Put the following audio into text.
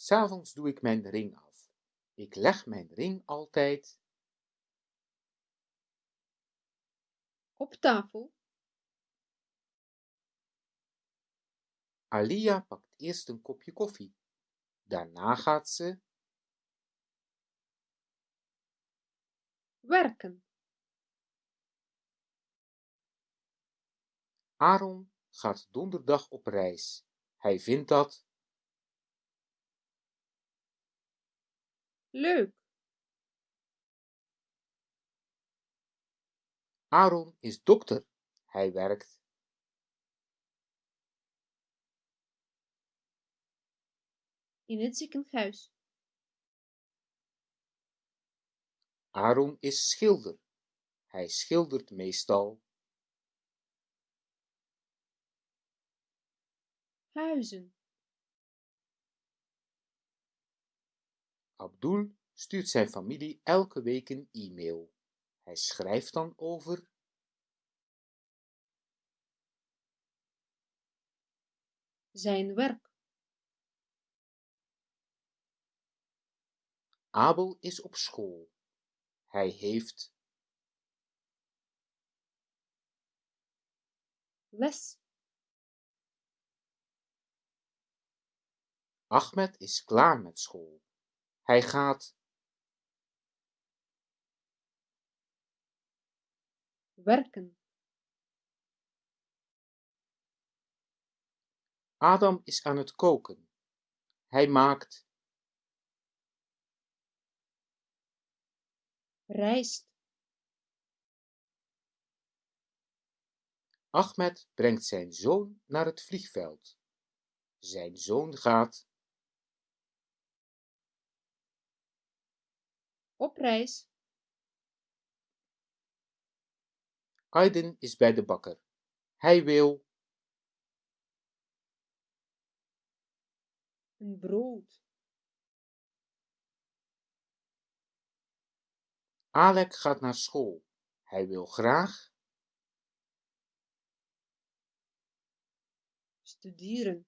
S'avonds doe ik mijn ring af. Ik leg mijn ring altijd Op tafel. Alia pakt eerst een kopje koffie. Daarna gaat ze Werken. Aaron gaat donderdag op reis. Hij vindt dat Leuk. Aaron is dokter. Hij werkt In het ziekenhuis. Aaron is schilder. Hij schildert meestal Huizen. Abdul stuurt zijn familie elke week een e-mail. Hij schrijft dan over Zijn werk. Abel is op school. Hij heeft Les. Ahmed is klaar met school. Hij gaat Werken. Adam is aan het koken. Hij maakt Rijst. Ahmed brengt zijn zoon naar het vliegveld. Zijn zoon gaat Op reis. Aiden is bij de bakker. Hij wil Een brood. Alek gaat naar school. Hij wil graag Studeren.